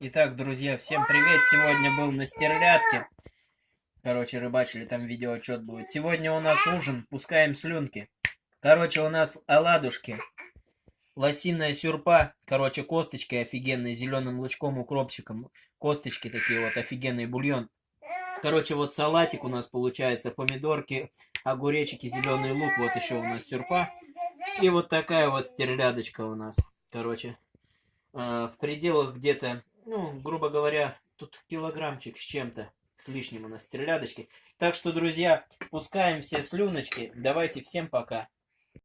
Итак, друзья, всем привет! Сегодня был на стерлядке. Короче, рыбачили, там видеоотчет будет. Сегодня у нас ужин, пускаем слюнки. Короче, у нас оладушки, лосиная сюрпа, короче, косточки офигенные, зеленым лучком, укропчиком. Косточки такие вот, офигенный бульон. Короче, вот салатик у нас получается, помидорки, огуречики, зеленый лук, вот еще у нас сюрпа. И вот такая вот стерлядочка у нас, короче. Э, в пределах где-то, ну, грубо говоря, тут килограммчик с чем-то, с лишним у нас стерлядочки. Так что, друзья, пускаем все слюночки. Давайте, всем пока.